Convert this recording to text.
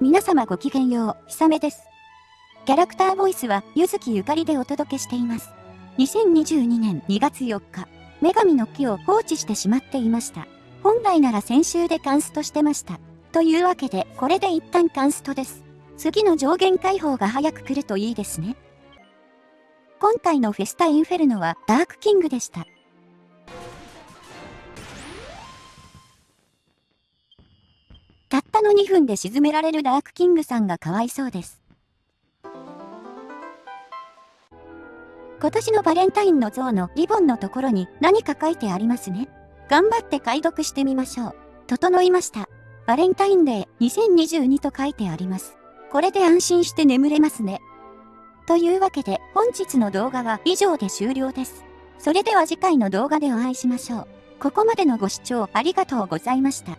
皆様ごきげんよう、ひさめです。キャラクターボイスは、ゆずきゆかりでお届けしています。2022年2月4日、女神の木を放置してしまっていました。本来なら先週でカンストしてました。というわけで、これで一旦カンストです。次の上限解放が早く来るといいですね。今回のフェスタインフェルノはダークキングでした。たったの2分で沈められるダークキングさんがかわいそうです。今年のバレンタインの像のリボンのところに何か書いてありますね。頑張って解読してみましょう。整いました。バレンタインデー2022と書いてあります。これで安心して眠れますね。というわけで本日の動画は以上で終了です。それでは次回の動画でお会いしましょう。ここまでのご視聴ありがとうございました。